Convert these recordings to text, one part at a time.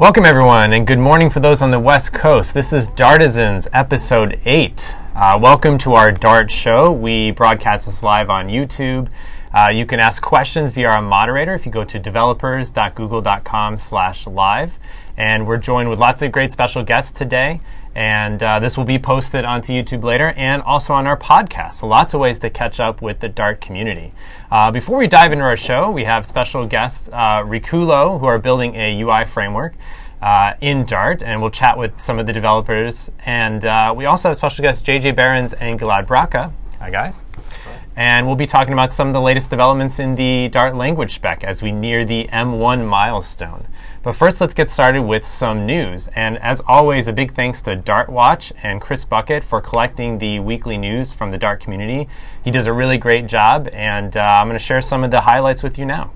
Welcome, everyone, and good morning for those on the West Coast. This is Dartisans, episode 8. Uh, welcome to our Dart show. We broadcast this live on YouTube. Uh, you can ask questions via our moderator if you go to developers.google.com slash live. And we're joined with lots of great special guests today. And uh, this will be posted onto YouTube later and also on our podcast. So lots of ways to catch up with the Dart community. Uh, before we dive into our show, we have special guests, uh, Rikulo, who are building a UI framework. Uh, in Dart, and we'll chat with some of the developers. And uh, we also have special guests JJ Behrens and Gilad Bracha. Hi, guys. And we'll be talking about some of the latest developments in the Dart language spec as we near the M1 milestone. But first, let's get started with some news. And as always, a big thanks to DartWatch and Chris Buckett for collecting the weekly news from the Dart community. He does a really great job, and uh, I'm going to share some of the highlights with you now.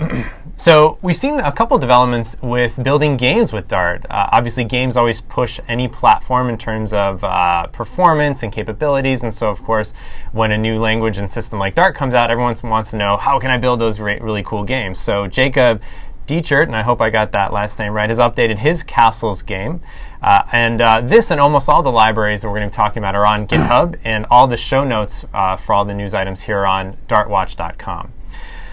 so we've seen a couple developments with building games with Dart. Uh, obviously, games always push any platform in terms of uh, performance and capabilities. And so, of course, when a new language and system like Dart comes out, everyone wants to know how can I build those re- really cool games. So Jacob Dechert, and I hope I got that last name right, has updated his Castles game. Uh, and uh, this and almost all the libraries that we're going to be talking about are on GitHub, and all the show notes uh, for all the news items here on dartwatch.com.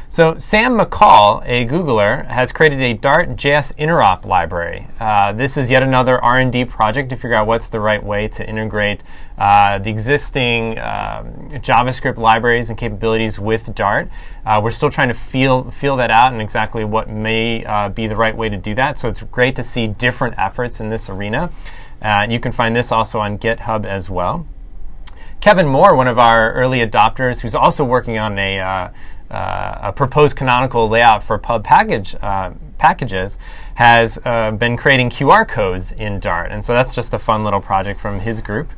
So Sam McCall, a Googler, has created a Dart JS interop library. Uh, this is yet another R&D project to figure out what's the right way to integrate uh, the existing um, JavaScript libraries and capabilities with Dart. Uh, we're still trying to feel feel that out and exactly what may uh, be the right way to do that. So it's great to see different efforts in this arena. Uh, you can find this also on GitHub as well. Kevin Moore, one of our early adopters, who's also working on a uh, a proposed canonical layout for pub package uh, packages has uh, been creating QR codes in Dart, and so that's just a fun little project from his group.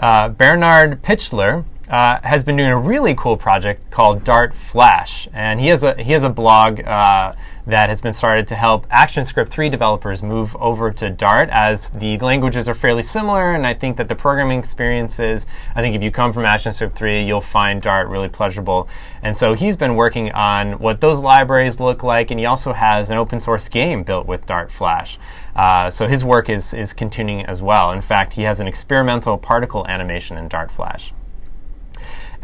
Uh, Bernhard Pichler uh, has been doing a really cool project called Dart Flash, and he has a he has a blog uh, that has been started to help ActionScript 3 developers move over to Dart as the languages are fairly similar, and I think that the programming experiences, I think if you come from ActionScript 3, you'll find Dart really pleasurable. And so he's been working on what those libraries look like, and he also has an open source game built with Dart Flash. Uh, so his work is, is continuing as well. In fact, he has an experimental particle animation in Dart Flash.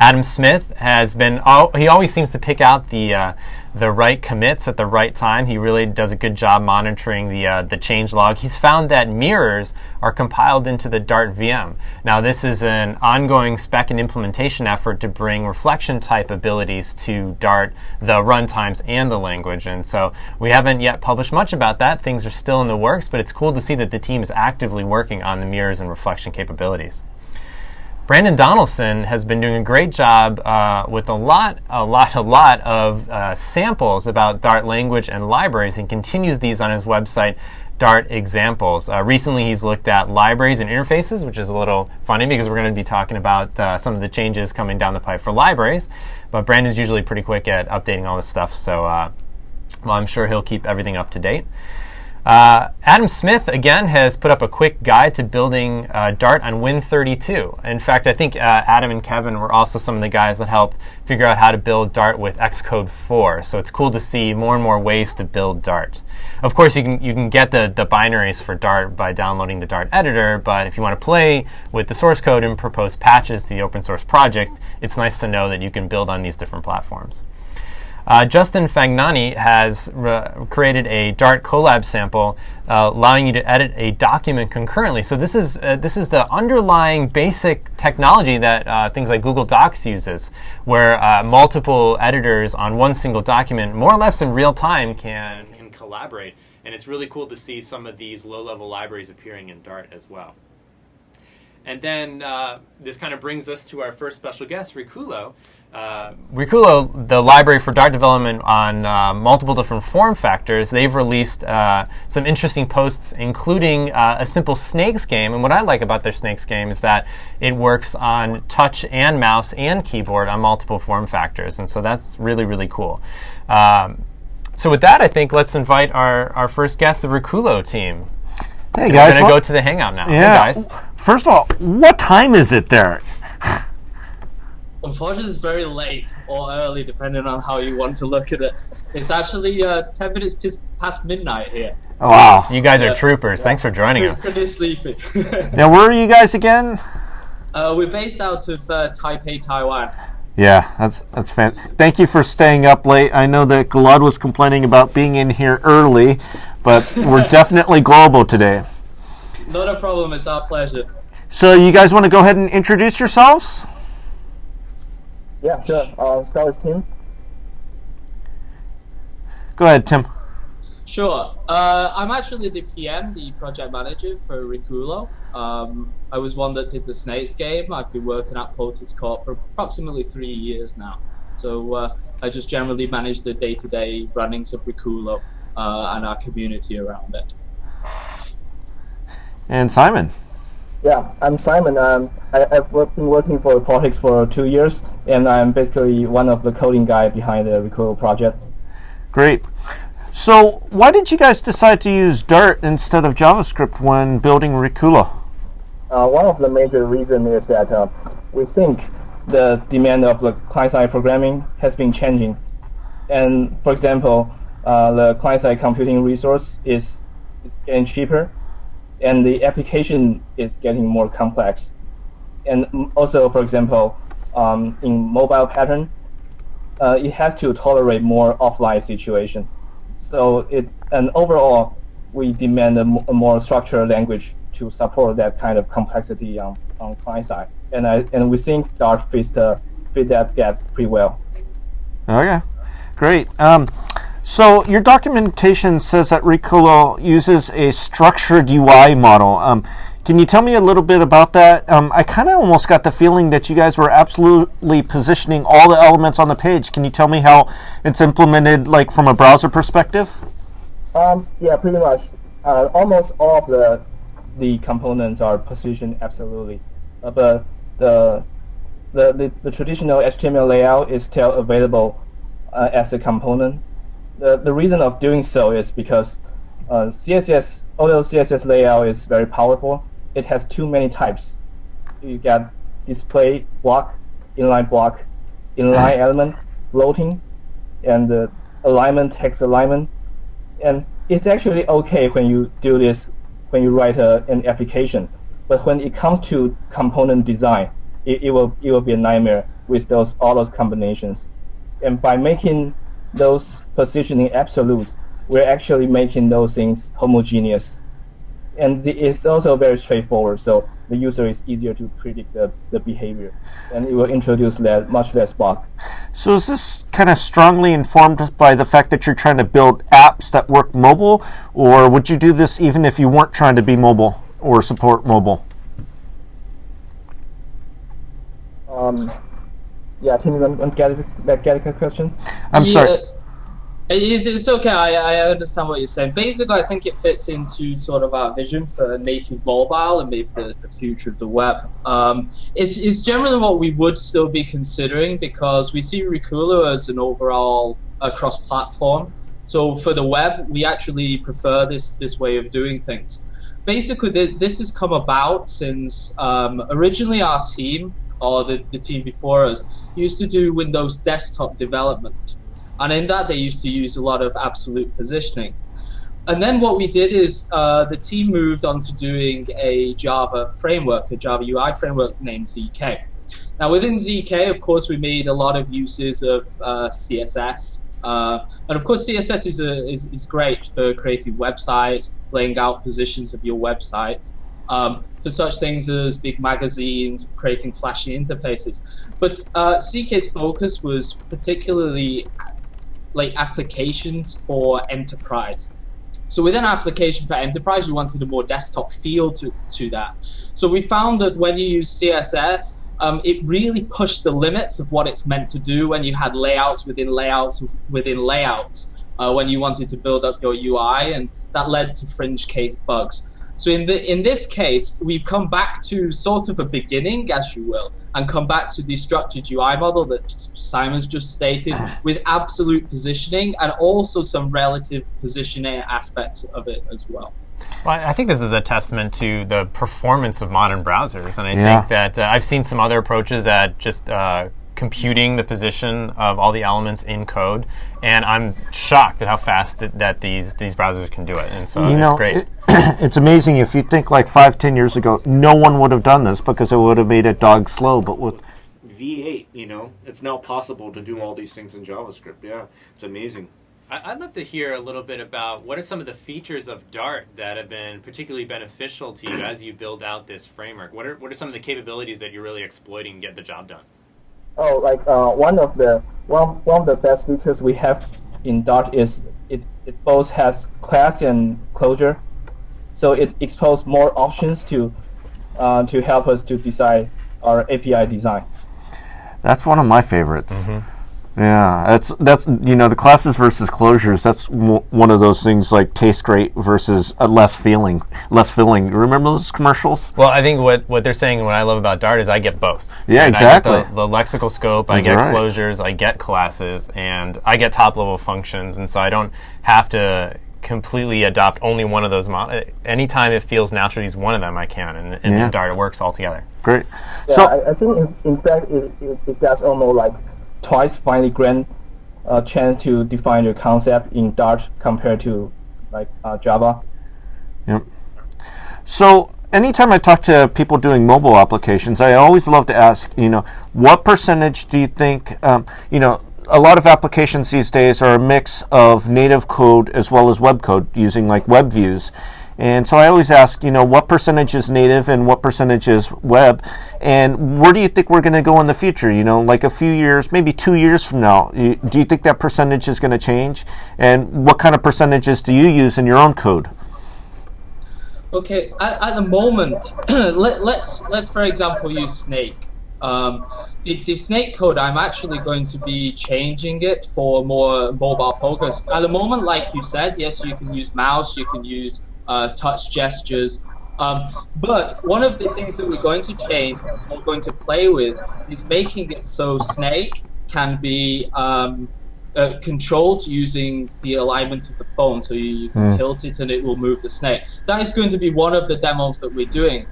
Adam Smith has been, he always seems to pick out the, uh, the right commits at the right time. He really does a good job monitoring the, uh, the change log. He's found that mirrors are compiled into the Dart VM. Now, this is an ongoing spec and implementation effort to bring reflection type abilities to Dart, the runtimes, and the language. And so we haven't yet published much about that. Things are still in the works, but it's cool to see that the team is actively working on the mirrors and reflection capabilities. Brandon Donaldson has been doing a great job uh, with a lot, a lot, a lot of uh, samples about Dart language and libraries, and continues these on his website, Dart Examples. Uh, recently, he's looked at libraries and interfaces, which is a little funny because we're going to be talking about uh, some of the changes coming down the pipe for libraries. But Brandon's usually pretty quick at updating all this stuff, so uh, well, I'm sure he'll keep everything up to date. Uh, Adam Smith, again, has put up a quick guide to building uh, Dart on Win32. In fact, I think uh, Adam and Kevin were also some of the guys that helped figure out how to build Dart with Xcode 4. So it's cool to see more and more ways to build Dart. Of course, you can, you can get the, the binaries for Dart by downloading the Dart editor, but if you want to play with the source code and propose patches to the open source project, it's nice to know that you can build on these different platforms. Uh, Justin Fagnani has created a Dart Colab sample uh, allowing you to edit a document concurrently. So this is uh, this is the underlying basic technology that uh, things like Google Docs uses, where uh, multiple editors on one single document, more or less in real time, can can collaborate. And it's really cool to see some of these low-level libraries appearing in Dart as well. And then uh, this kind of brings us to our first special guest, Rikulo. Uh, Rikulo, the library for Dart development on uh, multiple different form factors, they've released uh, some interesting posts, including uh, a simple snakes game. And what I like about their snakes game is that it works on touch and mouse and keyboard on multiple form factors. And so that's really, really cool. Um, so with that, I think let's invite our, our first guest, the Rikulo team. Hey guys, we're gonna go to the hangout now. Yeah. Hey guys. First of all, what time is it there? Unfortunately, it's very late or early, depending on how you want to look at it. It's actually uh, 10 minutes past midnight here. Oh, wow. You guys are troopers. Thanks for joining Pretty, us. pretty sleepy. Now, where are you guys again? uh, we're based out of uh, Taipei, Taiwan. Yeah, that's that's fan. Thank you for staying up late. I know that Gilad was complaining about being in here early, but we're definitely global today. Not a problem, it's our pleasure. So, you guys want to go ahead and introduce yourselves? Yeah, sure. Uh, start with Tim. Go ahead, Tim. Sure. Uh, I'm actually the PM, the project manager for Rikulo. Um, I was one that did the Snakes game. I've been working at Potix Corp for approximately three years now. So uh, I just generally manage the day-to-day runnings of Rikulo uh, and our community around it. And Simon. Yeah, I'm Simon. Um, I, I've been working for Potix for two years, and I'm basically one of the coding guy behind the Rikulo project. Great. So, why did you guys decide to use Dart instead of JavaScript when building Rikulo? Uh, one of the major reasons is that uh, we think the demand of the client-side programming has been changing. And for example, uh, the client-side computing resource is, is getting cheaper, and the application is getting more complex. And also, for example, um, in mobile pattern, uh, it has to tolerate more offline situation. So it and overall, we demand a, more structured language to support that kind of complexity on, on client side. And I and we think Dart fits the fit that gap pretty well. Okay, great. Um, so your documentation says that Rikulo uses a structured UI model. Um, can you tell me a little bit about that? Um, I kind of almost got the feeling that you guys were absolutely positioning all the elements on the page. Can you tell me how it's implemented, like from a browser perspective? Um, yeah, pretty much. Uh, almost all of the the components are positioned absolutely, uh, but the, the the the traditional HTML layout is still available uh, as a component. The the reason of doing so is because uh, CSS, although CSS layout is very powerful, it has too many types. You got display block, inline block, inline element, floating, and uh, alignment, text alignment. And it's actually okay when you do this when you write a, an application. But when it comes to component design it, it will it will be a nightmare with those all those combinations. And by making those positioning absolute we're actually making those things homogeneous. And it's also very straightforward so the user is easier to predict the, the behavior. And it will introduce less, much less bug. So is this kind of strongly informed by the fact that you're trying to build apps that work mobile, or would you do this even if you weren't trying to be mobile or support mobile? um, yeah Tim, you want want to get, a- get a question I'm sorry. It's, it's okay. I, I understand what you're saying. Basically, I think it fits into sort of our vision for native mobile and maybe the, the future of the web. Um, it's, it's generally what we would still be considering because we see Rikulo as an overall uh, cross-platform. So for the web, we actually prefer this this way of doing things. Basically, th- this has come about since um, originally our team or the, the team before us used to do Windows desktop development and in that they used to use a lot of absolute positioning. And then what we did is uh, the team moved on to doing a Java framework, a Java UI framework named ZK. Now within ZK, of course, we made a lot of uses of uh, CSS. Uh, and of course, CSS is, a, is, is great for creating websites, laying out positions of your website, um, for such things as big magazines, creating flashy interfaces. But uh, ZK's focus was particularly like applications for enterprise. So with an application for enterprise, you wanted a more desktop feel to, to that. So we found that when you use CSS, um, it really pushed the limits of what it's meant to do when you had layouts within layouts within layouts uh, when you wanted to build up your UI, and that led to fringe case bugs. So in the in this case, we've come back to sort of a beginning, as you will, and come back to the structured UI model that Simon's just stated, with absolute positioning and also some relative positioning aspects of it as well. Well, I think this is a testament to the performance of modern browsers, and I Yeah. think that uh, I've seen some other approaches that just uh, computing the position of all the elements in code, and I'm shocked at how fast that, that these these browsers can do it. And so you it's know, great. it- it's amazing if you think like five, ten years ago, no one would have done this because it would have made it dog slow. But with V8, you know, it's now possible to do all these things in JavaScript. Yeah, it's amazing. I- I'd love to hear a little bit about what are some of the features of Dart that have been particularly beneficial to you as you build out this framework. What are what are some of the capabilities that you're really exploiting to get the job done? Oh, like uh, one of the one one of the best features we have in Dart is it, it both has class and closure, so it exposes more options to uh, to help us to design our API design. That's one of my favorites. Yeah, that's that's you know the classes versus closures. That's w- one of those things like taste great versus uh, less feeling, less filling. Remember those commercials? Well, I think what, what they're saying and what I love about Dart is I get both. Yeah, And I get exactly. the, the lexical scope, I get right. closures, I get classes, and I get top level functions, and so I don't have to completely adopt only one of those. Mo- anytime it feels natural to use one of them, I can, and, and Yeah. in Dart it works all together. Great. Yeah, so I, I think in, in fact it, it, it does almost like twice finally grant a chance to define your concept in Dart compared to like uh, Java. Yep. So anytime I talk to people doing mobile applications, I always love to ask, you know, what percentage do you think, um, you know, a lot of applications these days are a mix of native code as well as web code using like web views. And so I always ask, you know, what percentage is native and what percentage is web, and where do you think we're going to go in the future? You know, like a few years, maybe two years from now, you, do you think that percentage is going to change? And what kind of percentages do you use in your own code? Okay, at, at the moment, let, let's let's for example use Snake. Um, the, the Snake code, I'm actually going to be changing it for more mobile focus. At the moment, like you said, yes, you can use mouse, you can use uh, touch gestures. Um, but one of the things that we're going to change, we're going to play with, is making it so Snake can be um, uh, controlled using the alignment of the phone. So you, you can tilt it and it will move the snake. That is going to be one of the demos that we're doing.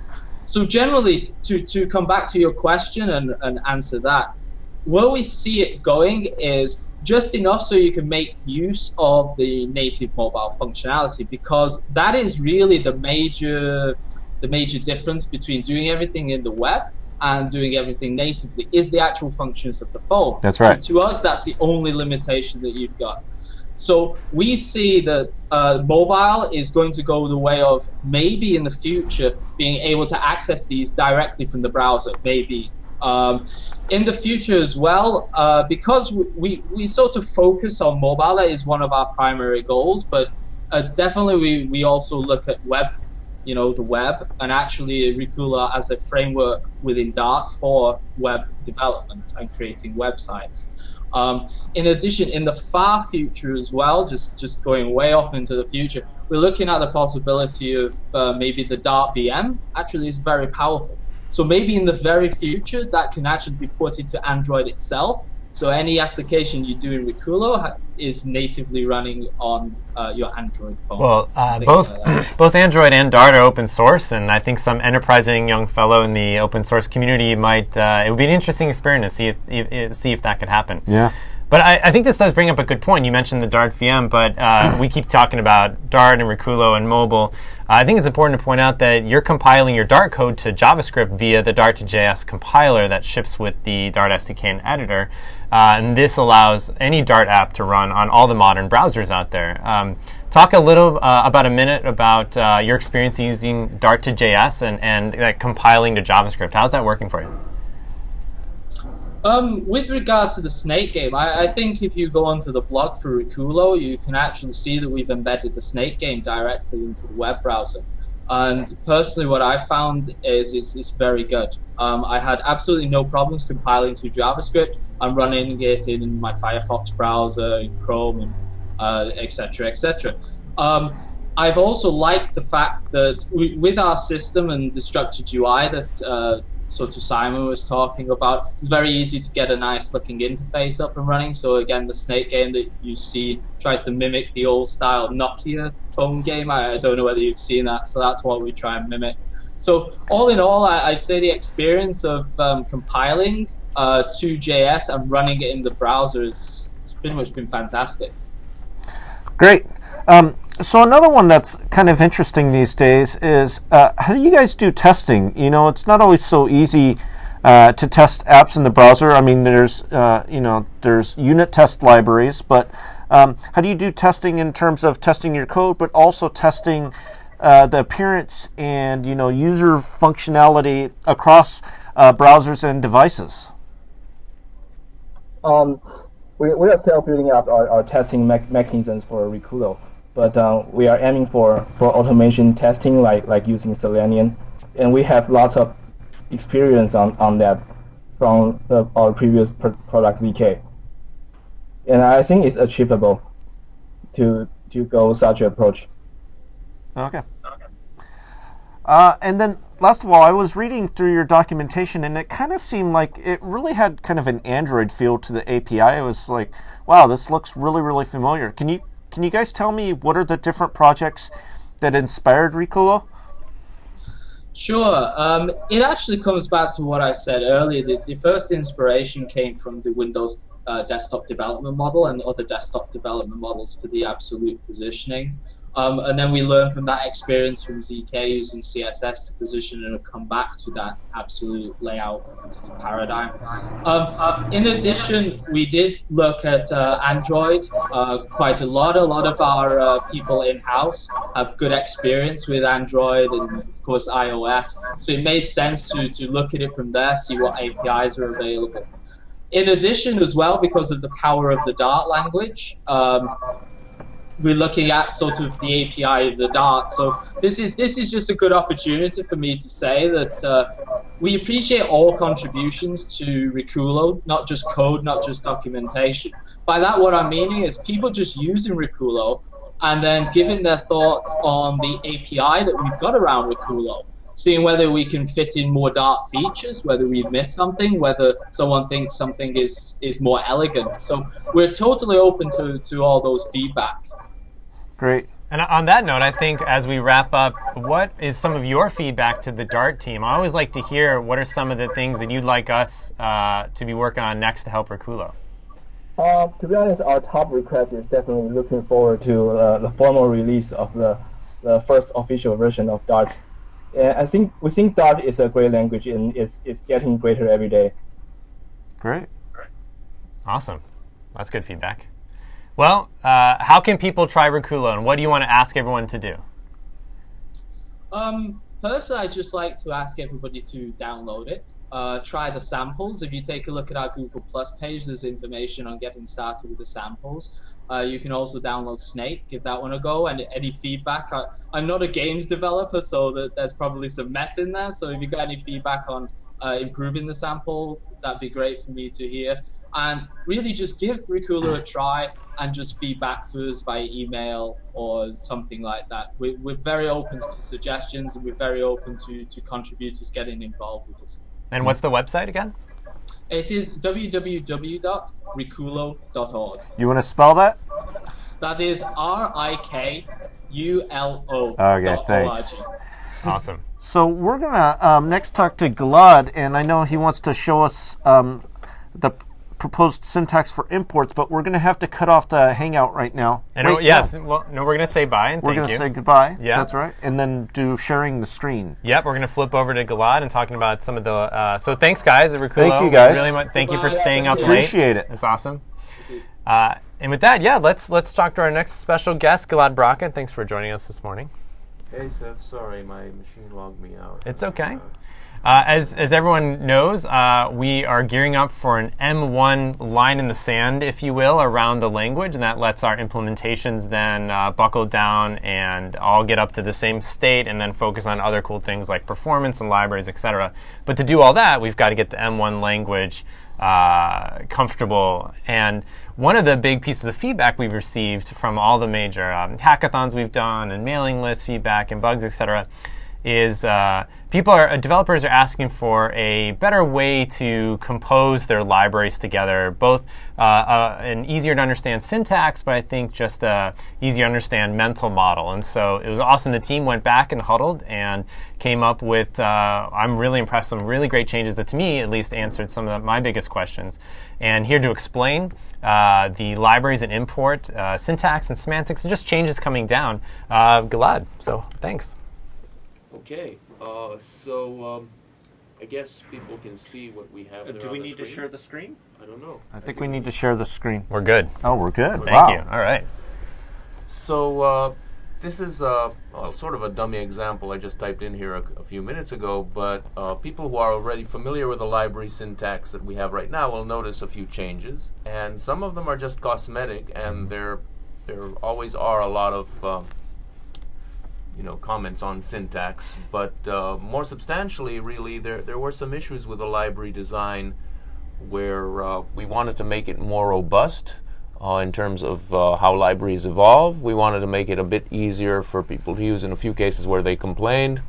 So generally, to, to come back to your question and, and answer that, where we see it going is just enough so you can make use of the native mobile functionality because that is really the major the major difference between doing everything in the web and doing everything natively is the actual functions of the phone. That's right. To, to us, that's the only limitation that you've got. So we see that uh, mobile is going to go the way of maybe in the future being able to access these directly from the browser. Maybe um, in the future as well, uh, because we, we, we sort of focus on mobile. That is one of our primary goals, but uh, definitely we, we also look at web you know the web and actually Rikulo as a framework within Dart for web development and creating websites. Um, in addition, in the far future as well, just just going way off into the future, we're looking at the possibility of uh, maybe the Dart VM actually is very powerful. So maybe in the very future that can actually be put into Android itself. So any application you do in Rikulo ha- is natively running on uh, your Android phone. Well, uh, both like both Android and Dart are open source, and I think some enterprising young fellow in the open source community might. Uh, it would be an interesting experiment to see if, if, see if that could happen. Yeah. But I, I think this does bring up a good point. You mentioned the Dart VM, but uh, we keep talking about Dart and Rikulo and mobile. Uh, I think it's important to point out that you're compiling your Dart code to JavaScript via the Dart to JS compiler that ships with the Dart SDK and editor. Uh, and this allows any Dart app to run on all the modern browsers out there. Um, talk a little uh, about a minute about uh, your experience using Dart to JS and, and uh, compiling to JavaScript. How's that working for you? Um, with regard to the Snake game, I, I think if you go onto the blog for Rikulo, you can actually see that we've embedded the Snake game directly into the web browser. And personally, what I found is it's, it's very good. Um, I had absolutely no problems compiling to JavaScript. I'm running it in my Firefox browser, in Chrome, and uh, etc. etc. Um, I've also liked the fact that we, with our system and the structured UI that uh, Simon was talking about, it's very easy to get a nice looking interface up and running. So again, the Snake game that you see tries to mimic the old style Nokia phone game. I, I don't know whether you've seen that, so that's what we try and mimic. So all in all, I, I'd say the experience of um, compiling uh, to JS and running it in the browser is it's pretty much been fantastic. Great. Um, so another one that's kind of interesting these days is uh, how do you guys do testing? You know, it's not always so easy uh, to test apps in the browser. I mean, there's uh, you know there's unit test libraries, but um, how do you do testing in terms of testing your code, but also testing uh, the appearance and you know user functionality across uh, browsers and devices? Um, we, we are still building up our, our testing me mechanisms for Rikulo, but uh, we are aiming for, for automation testing, like like using Selenium, and we have lots of experience on, on that from the, our previous pr product ZK, and I think it's achievable to to go such approach. Okay. Uh, and then, last of all, I was reading through your documentation, and it kind of seemed like it really had kind of an Android feel to the API. It was like, "Wow, this looks really, really familiar." Can you can you guys tell me what are the different projects that inspired Rikulo? Sure. Um, it actually comes back to what I said earlier. The, the first inspiration came from the Windows uh, desktop development model and other desktop development models for the absolute positioning. Um, and then we learned from that experience from ZK using CSS to position and come back to that absolute layout paradigm. Um, uh, in addition, we did look at uh, Android uh, quite a lot. A lot of our uh, people in house have good experience with Android and, of course, iOS. So it made sense to, to look at it from there, see what APIs are available. In addition, as well, because of the power of the Dart language, um, we're looking at sort of the API of the Dart. So this is this is just a good opportunity for me to say that uh, we appreciate all contributions to Rikulo, not just code, not just documentation. By that, what I'm meaning is people just using Rikulo and then giving their thoughts on the API that we've got around Rikulo Seeing whether we can fit in more Dart features, whether we've missed something, whether someone thinks something is, is more elegant. So we're totally open to, to all those feedback. Great. And on that note, I think as we wrap up, what is some of your feedback to the Dart team? I always like to hear what are some of the things that you'd like us uh, to be working on next to help Rikulo. Uh, to be honest, our top request is definitely looking forward to uh, the formal release of the, the first official version of Dart. And I think we think Dart is a great language and it's, it's getting greater every day. Great. Awesome. That's good feedback. Well, uh, how can people try Rikulo, and what do you want to ask everyone to do? Um, personally, I'd just like to ask everybody to download it. Uh, try the samples. If you take a look at our Google Plus page, there's information on getting started with the samples. Uh, you can also download Snake, give that one a go, and any feedback. I, am not a games developer, so that there's probably some mess in there. So if you got any feedback on uh, improving the sample, that'd be great for me to hear and really just give Rikulo a try and just feedback to us via email or something like that. We're, we're very open to suggestions and we're very open to, to contributors getting involved with us. And what's the website again? It is www.rikulo.org. You want to spell that? That is R I K U L O. Okay, thanks. Awesome. So we're gonna um, next talk to Gilad, and I know he wants to show us um, the proposed syntax for imports, but we're going to have to cut off the Hangout right now. And Wait, yeah, no. well, no, we're going to say bye and we're going to say goodbye. Yeah, that's right, and then do sharing the screen. Yep, we're going to flip over to Gilad and talking about some of the. Uh, so thanks, guys, at Rikulo. Thank you, guys. Really much, thank you for staying up late. Appreciate it. It's awesome. Uh, and with that, yeah, let's let's talk to our next special guest, Gilad Bracha. Thanks for joining us this morning. Hey Seth, sorry, my machine logged me out. It's okay. Uh, uh, as, as everyone knows, uh, we are gearing up for an M1 line in the sand, if you will, around the language, and that lets our implementations then uh, buckle down and all get up to the same state and then focus on other cool things like performance and libraries, etc. But to do all that, we've got to get the M1 language uh, comfortable. And one of the big pieces of feedback we've received from all the major um, hackathons we've done and mailing list feedback and bugs, etc., is uh, people are developers are asking for a better way to compose their libraries together, both uh, uh, an easier to understand syntax, but I think just a easier to understand mental model. And so it was awesome. The team went back and huddled and came up with. Uh, I'm really impressed. Some really great changes that, to me, at least, answered some of the, my biggest questions. And here to explain uh, the libraries and import uh, syntax and semantics, and just changes coming down, Gilad. So thanks. Okay, uh, so um, I guess people can see what we have. there Uh, Do on we the need to share the screen? I don't know. I think we need to share the screen. We're good. Oh, we're good. Thank wow. you. All right. So uh, this is uh, well, sort of a dummy example I just typed in here a, a few minutes ago, but uh, people who are already familiar with the library syntax that we have right now will notice a few changes, and some of them are just cosmetic, and there there always are a lot of uh, you know comments on syntax, but uh, more substantially, really, there there were some issues with the library design where uh, we wanted to make it more robust uh, in terms of uh, how libraries evolve. We wanted to make it a bit easier for people to use in a few cases where they complained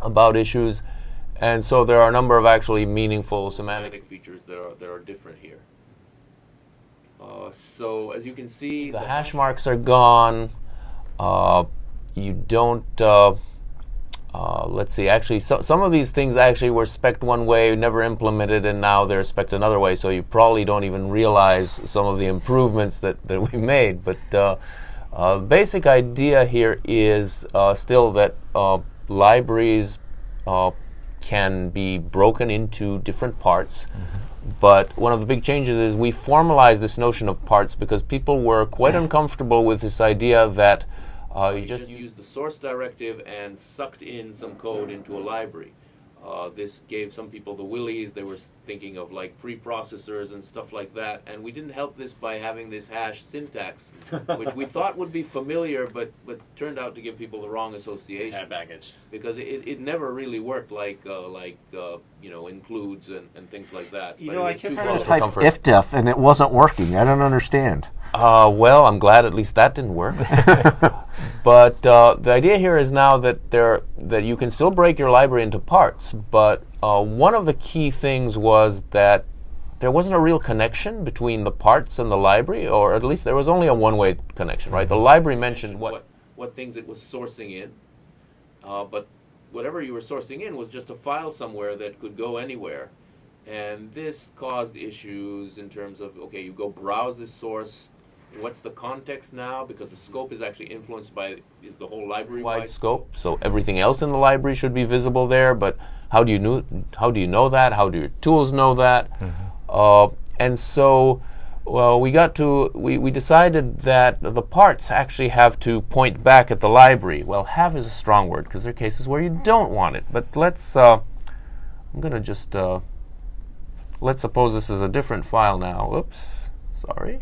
about issues. And so there are a number of actually meaningful semantic features that are, that are different here. Uh, so as you can see, the hash marks are gone. You don't uh, uh, let's see. Actually, so, some of these things actually were spec one way, never implemented, and now they're spec another way. So you probably don't even realize some of the improvements that, that we made. But uh, uh, basic idea here is uh, still that uh, libraries uh, can be broken into different parts. But one of the big changes is we formalized this notion of parts because people were quite uncomfortable with this idea that uh, you just used the source directive and sucked in some code into a library. Uh, this gave some people the willies. They were thinking of like preprocessors and stuff like that. And we didn't help this by having this hash syntax, which we thought would be familiar, but but turned out to give people the wrong associations baggage. because it, it never really worked like uh, like uh, you know includes and, and things like that. You But know, it I kept too trying close to type comfort. ifdef and it wasn't working. I don't understand. Uh, well, I'm glad at least that didn't work. but uh, the idea here is now that there that you can still break your library into parts. But uh, one of the key things was that there wasn't a real connection between the parts and the library, or at least there was only a one-way connection. Right? The library mentioned what what things it was sourcing in, uh, but whatever you were sourcing in was just a file somewhere that could go anywhere. And this caused issues in terms of okay, you go browse this source. What's the context now? Because the scope is actually influenced by is the whole library wide scope. So everything else in the library should be visible there. But how do you know? How do you know that? How do your tools know that? Uh, and so, well, we got to we, we decided that the parts actually have to point back at the library. Well, have is a strong word because there are cases where you don't want it. But let's. Uh, I'm gonna just. Uh, let's suppose this is a different file now. Oops, sorry.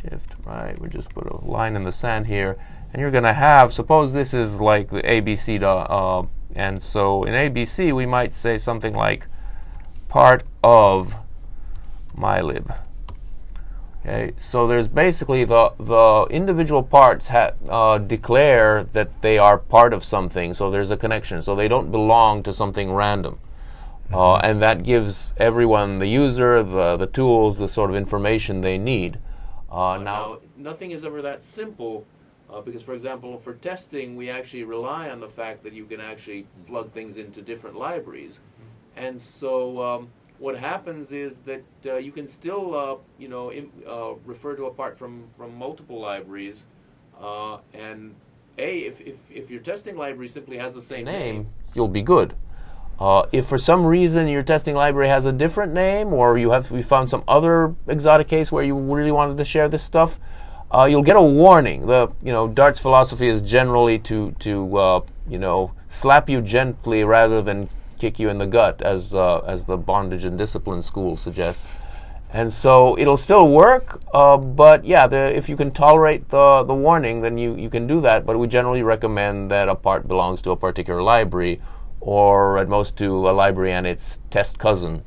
Shift right. We just put a line in the sand here, and you're gonna have. Suppose this is like the ABC, uh, and so in ABC we might say something like part of mylib. Okay, so there's basically the the individual parts ha- uh, declare that they are part of something, so there's a connection. So they don't belong to something random. Uh, and that gives everyone, the user, the, the tools, the sort of information they need. Uh, now, nothing is ever that simple uh, because, for example, for testing, we actually rely on the fact that you can actually plug things into different libraries. And so, um, what happens is that uh, you can still, uh, you know, im- uh, refer to a part from, from multiple libraries. Uh, and A, if, if, if your testing library simply has the same name, you'll be good. Uh, if for some reason your testing library has a different name, or you have you found some other exotic case where you really wanted to share this stuff, uh, you'll get a warning. The you know Dart's philosophy is generally to to you know slap you gently rather than kick you in the gut, as uh, as the bondage and discipline school suggests. And so it'll still work, uh, but yeah, the, if you can tolerate the, the warning, then you, you can do that. But we generally recommend that a part belongs to a particular library, or at most to a library and its test cousin.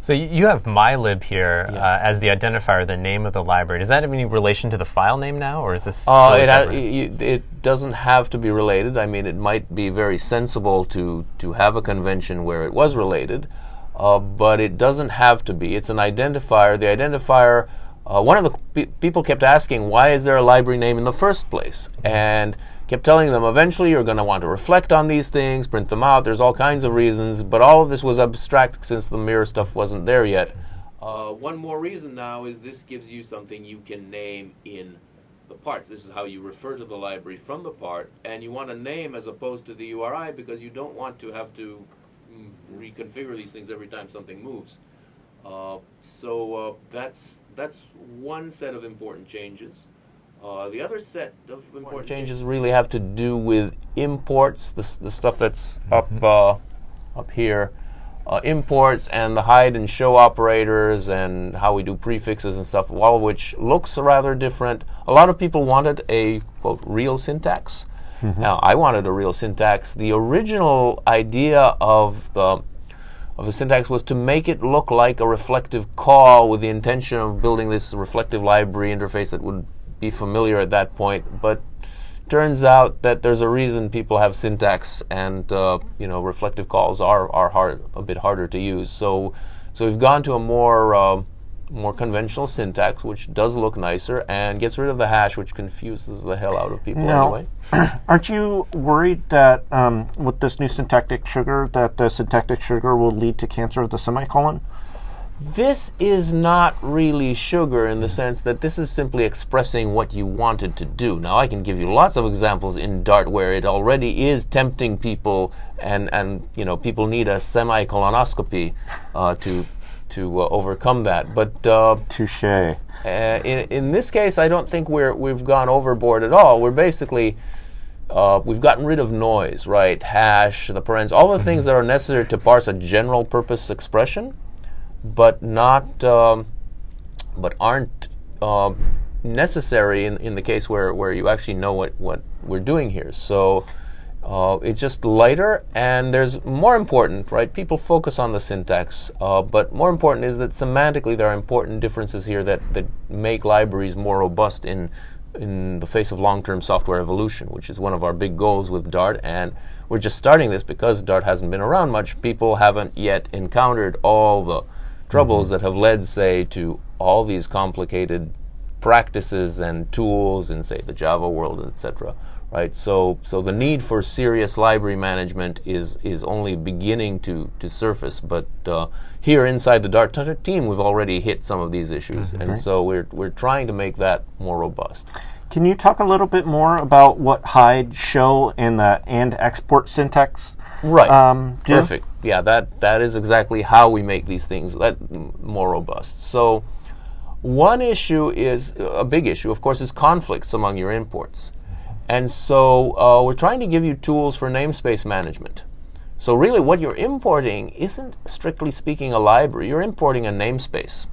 So you have mylib here uh, as the identifier, the name of the library. Does that have any relation to the file name now, or is this? Uh, it, ha- separate? y- y- it doesn't have to be related. I mean, it might be very sensible to, to have a convention where it was related, uh, but it doesn't have to be. It's an identifier. The identifier, uh, one of the pe- people kept asking, why is there a library name in the first place? And kept telling them eventually you're going to want to reflect on these things, print them out. There's all kinds of reasons, but all of this was abstract since the mirror stuff wasn't there yet. Uh, one more reason now is this gives you something you can name in the parts. This is how you refer to the library from the part, and you want a name as opposed to the URI because you don't want to have to mm, reconfigure these things every time something moves. Uh, so uh, that's that's one set of important changes. Uh, the other set of important changes really have to do with imports, the, the stuff that's up uh, up here, uh, imports and the hide and show operators and how we do prefixes and stuff, all of which looks rather different. A lot of people wanted a quote real syntax. Now I wanted a real syntax. The original idea of the of the syntax was to make it look like a reflective call with the intention of building this reflective library interface that would be familiar at that point. But turns out that there's a reason people have syntax, and uh, you know reflective calls are are hard a bit harder to use. So so we've gone to a more uh, more conventional syntax, which does look nicer and gets rid of the hash, which confuses the hell out of people Now, anyway. Aren't you worried that um, with this new syntactic sugar, that the syntactic sugar will lead to cancer of the semicolon? This is not really sugar in the sense that this is simply expressing what you wanted to do. Now, I can give you lots of examples in Dart where it already is tempting people, and, and you know people need a semicolonoscopy uh, to to uh, overcome that. But uh, Touche. uh, in, in this case, I don't think we're we've gone overboard at all. We're basically uh, we've gotten rid of noise, right? Hash, the parens, all the things that are necessary to parse a general purpose expression, but not um, but aren't uh, necessary in, in the case where, where you actually know what, what we're doing here. So uh, it's just lighter, and there's more important, right? People focus on the syntax, uh, but more important is that semantically there are important differences here that, that make libraries more robust in in the face of long-term software evolution, which is one of our big goals with Dart. And we're just starting this because Dart hasn't been around much. People haven't yet encountered all the troubles that have led, say, to all these complicated practices and tools in, say, the Java world, etc. Right. So, so the need for serious library management is is only beginning to to surface. But uh, here inside the Dart team, we've already hit some of these issues, and so we're we're trying to make that more robust. Can you talk a little bit more about what hide, show, and the and export syntax? Right. Um, do? Perfect. Yeah, that that is exactly how we make these things that more robust. So, one issue is a big issue, of course, is conflicts among your imports, and so uh, we're trying to give you tools for namespace management. So, really, what you're importing isn't strictly speaking a library. You're importing a namespace.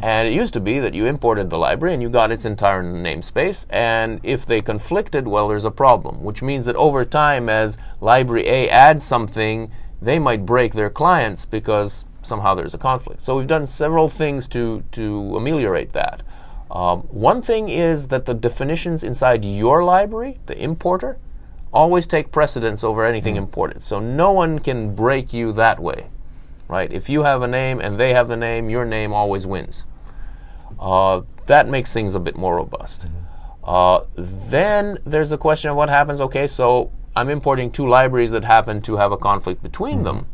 And it used to be that you imported the library and you got its entire namespace. And if they conflicted, well, there's a problem, which means that over time, as library A adds something, they might break their clients because somehow there's a conflict. So we've done several things to, to ameliorate that. Um, one thing is that the definitions inside your library, the importer, always take precedence over anything imported. So no one can break you that way right? If you have a name and they have the name, your name always wins. Uh, that makes things a bit more robust. Uh, then there's the question of what happens. Okay, so I'm importing two libraries that happen to have a conflict between them.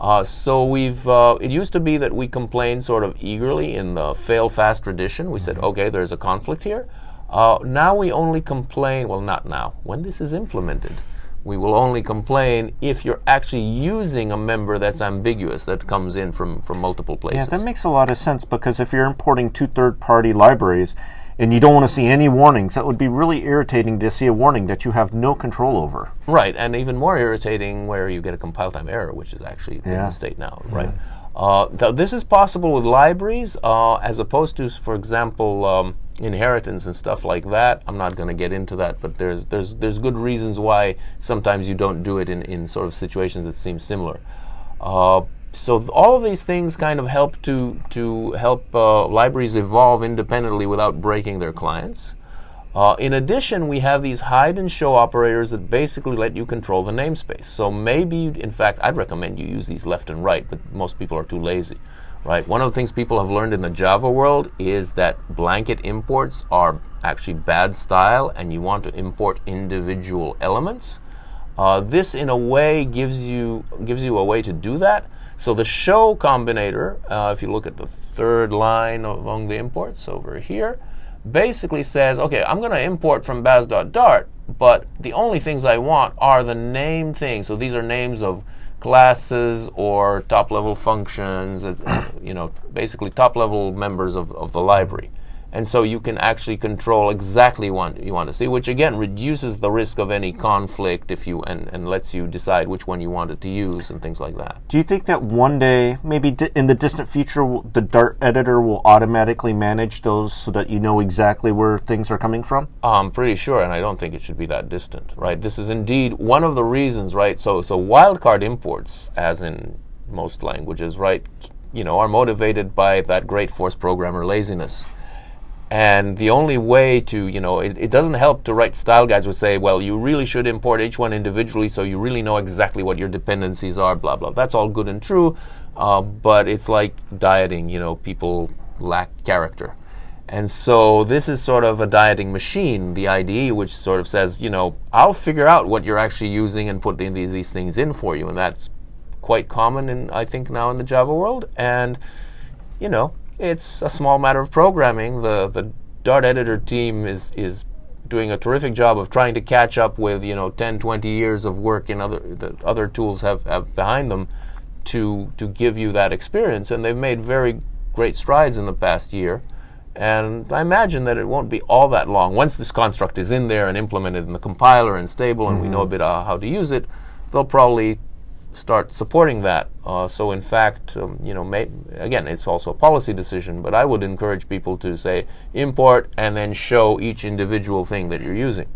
Uh, so we've. Uh, it used to be that we complained sort of eagerly in the fail fast tradition. We said, okay, there's a conflict here. Uh, now we only complain. Well, not now. When this is implemented, we will only complain if you're actually using a member that's ambiguous that comes in from, from multiple places. Yeah, that makes a lot of sense because if you're importing two third party libraries and you don't want to see any warnings, that would be really irritating to see a warning that you have no control over. right, and even more irritating where you get a compile time error, which is actually in the state now, right? Uh, th- this is possible with libraries uh, as opposed to, for example, um, inheritance and stuff like that. I'm not going to get into that, but there's there's there's good reasons why sometimes you don't do it in, in sort of situations that seem similar. Uh, so all of these things kind of help to to help uh, libraries evolve independently without breaking their clients. Uh, in addition, we have these hide and show operators that basically let you control the namespace. So maybe, in fact, I'd recommend you use these left and right, but most people are too lazy, right? One of the things people have learned in the Java world is that blanket imports are actually bad style, and you want to import individual elements. Uh, this, in a way, gives you gives you a way to do that. So the show combinator, uh, if you look at the third line among the imports over here, basically says, okay, I'm going to import from baz.dart, but the only things I want are the name things. So these are names of classes or top level functions, uh, you know, basically top level members of, of the library and so you can actually control exactly what you want to see, which again reduces the risk of any conflict if you and, and lets you decide which one you wanted to use and things like that. Do you think that one day, maybe di- in the distant future, the Dart editor will automatically manage those so that you know exactly where things are coming from? I'm pretty sure, and I don't think it should be that distant, right? This is indeed one of the reasons, right? So, so wildcard imports, as in most languages, right, you know, are motivated by that great force programmer laziness and the only way to, you know, it, it, doesn't help to write style guides which say, well, you really should import each one individually so you really know exactly what your dependencies are, blah, blah. That's all good and true, uh, but it's like dieting, you know, people lack character. And so this is sort of a dieting machine, the IDE, which sort of says, you know, I'll figure out what you're actually using and put these, these things in for you. And that's quite common, in, I think, now in the Java world. And, you know, it's a small matter of programming. The the Dart editor team is is doing a terrific job of trying to catch up with you know 10 20 years of work in other the other tools have, have behind them to to give you that experience and they've made very great strides in the past year and I imagine that it won't be all that long once this construct is in there and implemented in the compiler and stable and mm-hmm. we know a bit uh, how to use it they'll probably start supporting that. Uh, so, in fact, um, you know, may, again, it's also a policy decision, but I would encourage people to say import and then show each individual thing that you're using.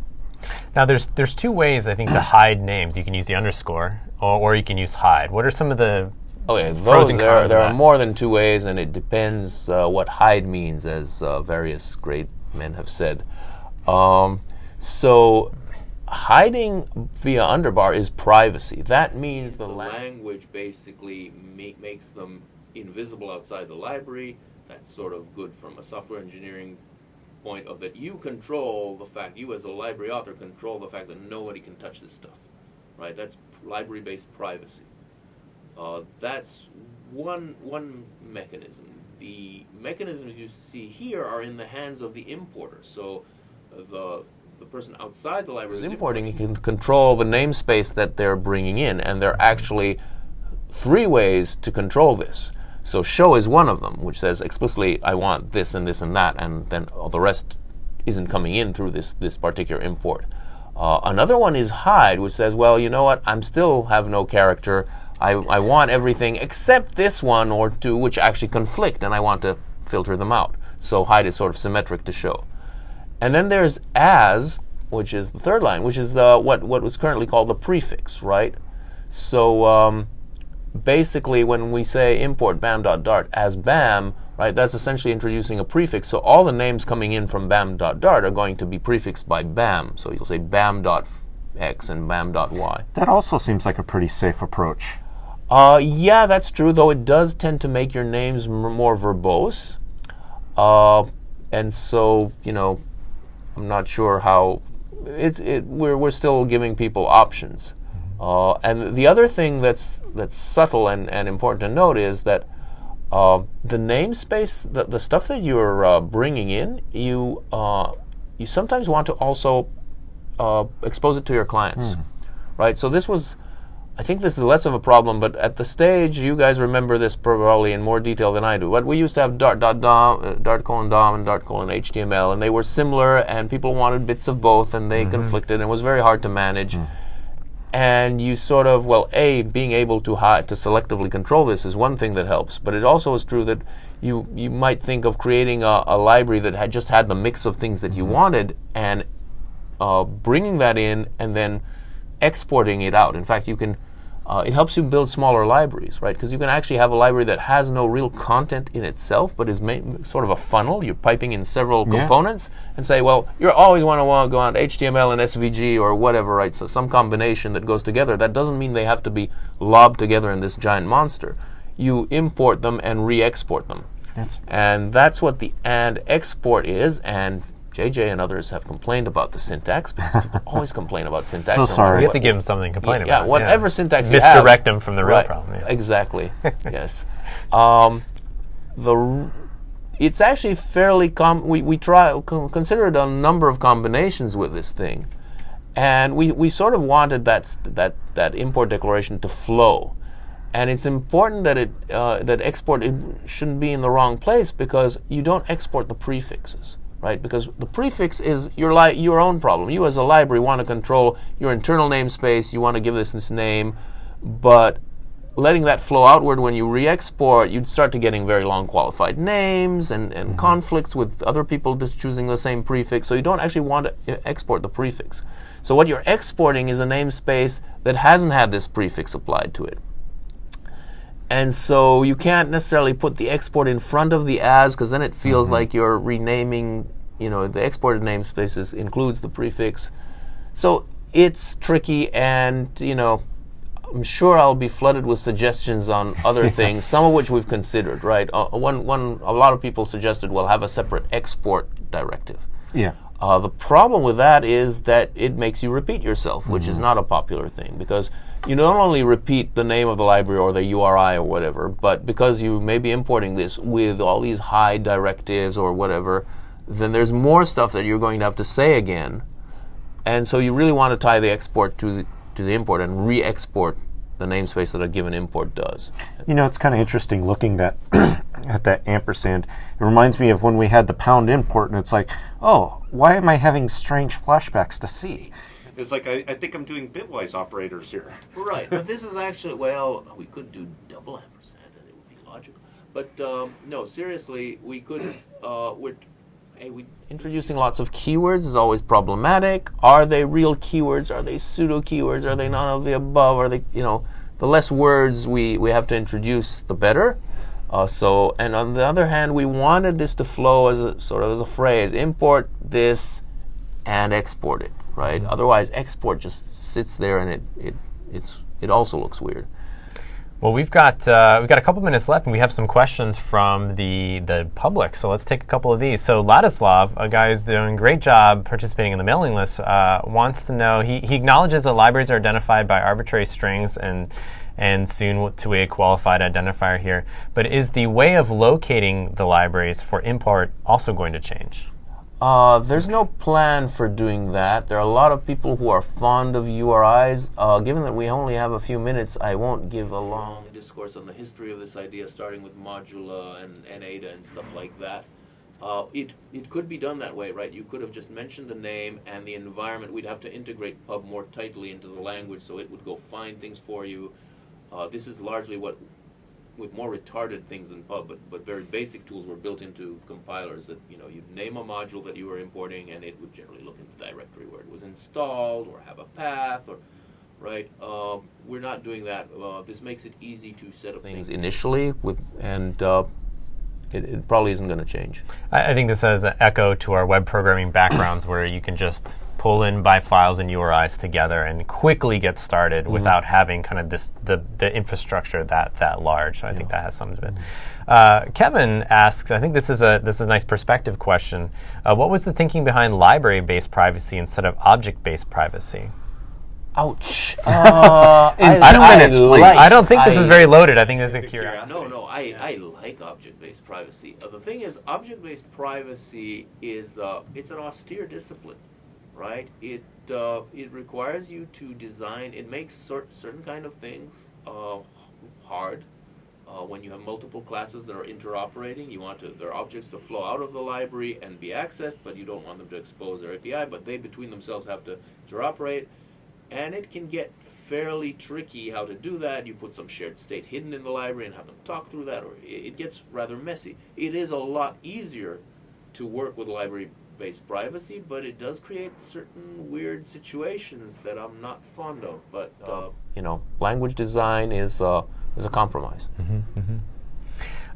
Now, there's there's two ways I think to hide names. You can use the underscore, or, or you can use hide. What are some of the Okay, those, there, there are more than two ways, and it depends uh, what hide means, as uh, various great men have said. Um, so hiding via underbar is privacy. That means the language basically make, makes them invisible outside the library. That's sort of good from a software engineering point of that you control the fact, you as a library author control the fact that nobody can touch this stuff. Right? That's library-based privacy. Uh, that's one, one mechanism. The mechanisms you see here are in the hands of the importer. So the the person outside the library is importing, you can control the namespace that they're bringing in, and there are actually three ways to control this. So show is one of them, which says explicitly, I want this and this and that, and then all the rest isn't coming in through this this particular import. Uh, another one is hide, which says, well, you know what, I'm still have no character. I, I want everything except this one or two, which actually conflict, and I want to filter them out. So hide is sort of symmetric to show. And then there's as, which is the third line, which is the what what was currently called the prefix, right? So um, basically, when we say import bam.dart as bam, right, that's essentially introducing a prefix. So all the names coming in from bam.dart are going to be prefixed by bam. So you'll say bam.x and bam.y. That also seems like a pretty safe approach. Uh, yeah, that's true, though it does tend to make your names m- more verbose. Uh, and so, you know, I'm not sure how it, it we're, we're still giving people options. Uh, and the other thing that's that's subtle and, and important to note is that uh, the namespace, the, the stuff that you're uh, bringing in, you uh, you sometimes want to also uh, expose it to your clients, mm. right? So this was I think this is less of a problem, but at the stage, you guys remember this probably in more detail than I do. But we used to have Dart, dot, Dom, uh, Dart colon Dom and Dart colon HTML, and they were similar, and people wanted bits of both, and they mm-hmm. conflicted, and it was very hard to manage. Mm. And you sort of, well, A, being able to, to selectively control this is one thing that helps, but it also is true that you, you might think of creating a, a library that had just had the mix of things that you mm-hmm. wanted, and uh, bringing that in, and then exporting it out. In fact, you can Uh, it helps you build smaller libraries, right? Because you can actually have a library that has no real content in itself, but is sort of a funnel. You're piping in several Yeah. components and say, well, you always want to go on HTML and SVG or whatever, right? So some combination that goes together. That doesn't mean they have to be lobbed together in this giant monster. You import them and re-export them, That's- and that's what the and export is. And JJ and others have complained about the syntax because people always complain about syntax. So sorry. We have to give them something to complain yeah, about. whatever syntax you have, Misdirect them from the real right, problem. yeah. Exactly. yes. Um, the r- it's actually fairly com. We we try con- considered a number of combinations with this thing, and we, we sort of wanted that that that import declaration to flow, and it's important that it uh, that export it shouldn't be in the wrong place because you don't export the prefixes right? Because the prefix is your li- your own problem. You as a library want to control your internal namespace. You want to give this this name, but letting that flow outward when you re-export, you'd start to getting very long qualified names and, and conflicts with other people just choosing the same prefix. So you don't actually want to uh, export the prefix. So what you're exporting is a namespace that hasn't had this prefix applied to it. And so you can't necessarily put the export in front of the as because then it feels like you're renaming, you know, the exported namespaces includes the prefix. So it's tricky and, you know, I'm sure I'll be flooded with suggestions on other things, some of which we've considered, right? Uh, one, one, a lot of people suggested we'll have a separate export directive. Yeah. Uh, the problem with that is that it makes you repeat yourself, which is not a popular thing because you not only repeat the name of the library or the URI or whatever, but because you may be importing this with all these hide directives or whatever, then there's more stuff that you're going to have to say again. And so you really want to tie the export to the, to the import and re-export the namespace that a given import does. You know, it's kind of interesting looking at at that ampersand. It reminds me of when we had the pound import, and it's like, oh, why am I having strange flashbacks to C? It's like I, I think I'm doing bitwise operators here. Right, but this is actually well, we could do double ampersand and it would be logical. But um, no, seriously, we could. Uh, we're hey, we introducing lots of keywords is always problematic. Are they real keywords? Are they pseudo keywords? Are they none of the above? Are they you know the less words we we have to introduce, the better. Uh, so, and on the other hand, we wanted this to flow as a sort of as a phrase: import this and export it. Right. Otherwise, export just sits there and it it it's it also looks weird. Well, we've got uh, we've got a couple minutes left, and we have some questions from the the public. So let's take a couple of these. So Ladislav, a guy who's doing a great job participating in the mailing list, uh, wants to know. He, he acknowledges that libraries are identified by arbitrary strings and and soon to a qualified identifier here. But is the way of locating the libraries for import also going to change? Uh, there's no plan for doing that. There are a lot of people who are fond of URIs. Uh, given that we only have a few minutes, I won't give a long discourse on the history of this idea, starting with Modula and, and Ada and stuff like that. Uh, it it could be done that way, right? You could have just mentioned the name and the environment. We'd have to integrate Pub more tightly into the language, so it would go find things for you. Uh, this is largely what with more retarded things than pub, but, but very basic tools were built into compilers that, you know, you'd name a module that you were importing and it would generally look in the directory where it was installed or have a path or, right? Um, we're not doing that. Uh, this makes it easy to set up things initially with, and uh, it, it probably isn't going to change. I, I think this has an echo to our web programming backgrounds, where you can just pull in by files and URIs together and quickly get started without having kind of this the, the infrastructure that that large. So I think that has some of it. Uh, Kevin asks, I think this is a this is a nice perspective question. Uh, what was the thinking behind library-based privacy instead of object-based privacy? Ouch. Uh, In two minutes, please. I don't think this is very loaded. I think this is a curiosity. No, no, I, I like object-based privacy. Uh, the thing is, object-based privacy is uh, it's an austere discipline, right? It uh, it requires you to design. It makes cer- certain kind of things uh, hard. Uh, when you have multiple classes that are interoperating, you want to, their objects to flow out of the library and be accessed, but you don't want them to expose their API. But they between themselves have to interoperate and it can get fairly tricky how to do that. You put some shared state hidden in the library and have them talk through that, or it, it gets rather messy. It is a lot easier to work with library based privacy, but it does create certain weird situations that I'm not fond of. But uh, you know, language design is uh, is a compromise.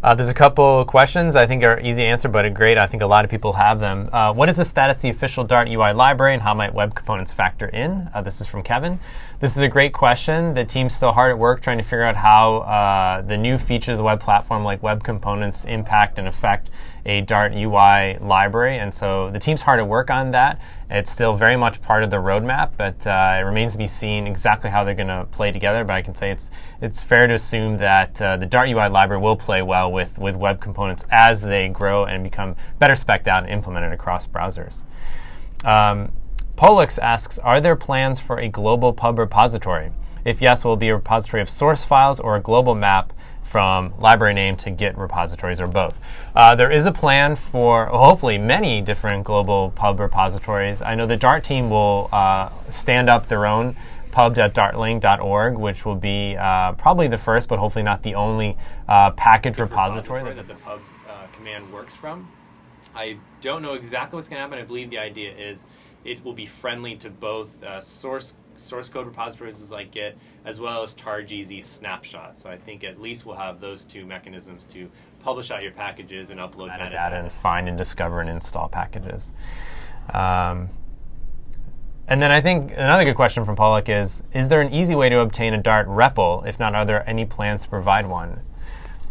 Uh, there's a couple questions I think are easy to answer, but are great. I think a lot of people have them. Uh, what is the status of the official Dart UI library, and how might web components factor in? Uh, this is from Kevin. This is a great question. The team's still hard at work trying to figure out how uh, the new features of the web platform, like web components, impact and affect a Dart UI library. And so the team's hard at work on that. It's still very much part of the roadmap, but uh, it remains to be seen exactly how they're going to play together. But I can say it's it's fair to assume that uh, the Dart UI library will play well with, with web components as they grow and become better specced out and implemented across browsers. Um, Potix asks, are there plans for a global pub repository? If yes, will it be a repository of source files or a global map from library name to Git repositories or both. Uh, there is a plan for hopefully many different global pub repositories. I know the Dart team will uh, stand up their own pub.dartlang.org, which will be uh, probably the first, but hopefully not the only uh, package repository, that the pub uh, command works from. I don't know exactly what's going to happen. I believe the idea is it will be friendly to both uh, source source code repositories like Git, as well as targz snapshot. So I think at least we'll have those two mechanisms to publish out your packages and upload metadata, metadata and find and discover and install packages. Um, and then I think another good question from Pollock is, is there an easy way to obtain a Dart REPL? If not, are there any plans to provide one?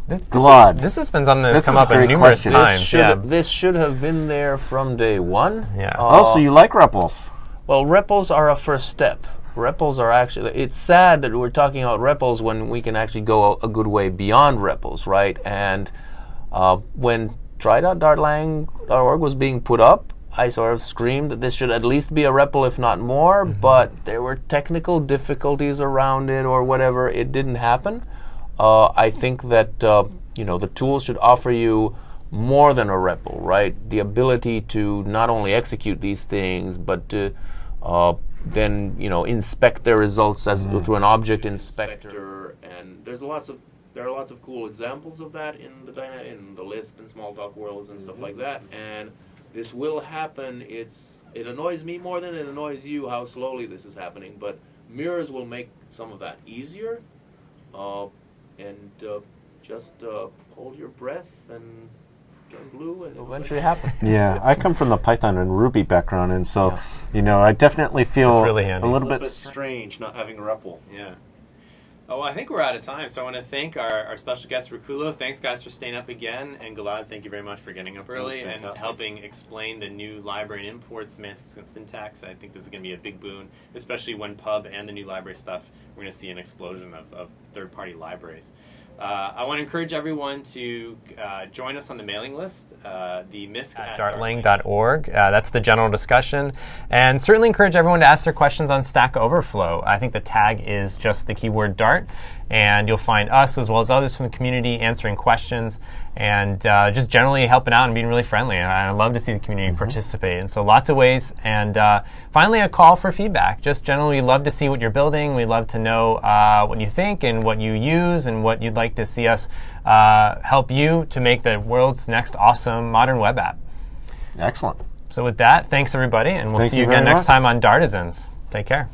This, this, Is, this has been something that's come up numerous question. times. This should, yeah. this should have been there from day one. Yeah. Uh, oh, so you like REPLs? Well, REPLs are a first step. REPLs are actually, it's sad that we're talking about REPLs when we can actually go a, a good way beyond REPLs, right? And uh, when try.dartlang.org was being put up, I sort of screamed that this should at least be a REPL, if not more, mm-hmm. but there were technical difficulties around it or whatever. It didn't happen. Uh, I think that uh, you know the tools should offer you more than a REPL, right? The ability to not only execute these things, but to uh, then you know inspect their results as mm. through an object inspector. And there's lots of there are lots of cool examples of that in the in the Lisp and Smalltalk worlds and mm-hmm. stuff like that. And this will happen. It's it annoys me more than it annoys you how slowly this is happening, but mirrors will make some of that easier. Uh, and uh, just uh, hold your breath and blue and eventually happen. Yeah, I come from the Python and Ruby background, and so yeah. you know I definitely feel really a little, a little bit, bit strange not having a REPL. Yeah. Oh, I think we're out of time. So I want to thank our, our special guest, Rikulo. Thanks, guys, for staying up again. And Gilad, thank you very much for getting up early and helping explain the new library and import semantics and syntax. I think this is going to be a big boon, especially when Pub and the new library stuff, we're going to see an explosion of, of third party libraries. Uh, I want to encourage everyone to uh, join us on the mailing list, uh, the MISC at, at dartlang.org. Uh, that's the general discussion. And certainly encourage everyone to ask their questions on Stack Overflow. I think the tag is just the keyword Dart and you'll find us as well as others from the community answering questions and uh, just generally helping out and being really friendly. And I love to see the community mm-hmm. participate. And so lots of ways. And uh, finally, a call for feedback. Just generally, we love to see what you're building. We'd love to know uh, what you think and what you use and what you'd like to see us uh, help you to make the world's next awesome modern web app. Excellent. So with that, thanks everybody, and we'll Thank see you, you again next much. time on Dartisans. Take care.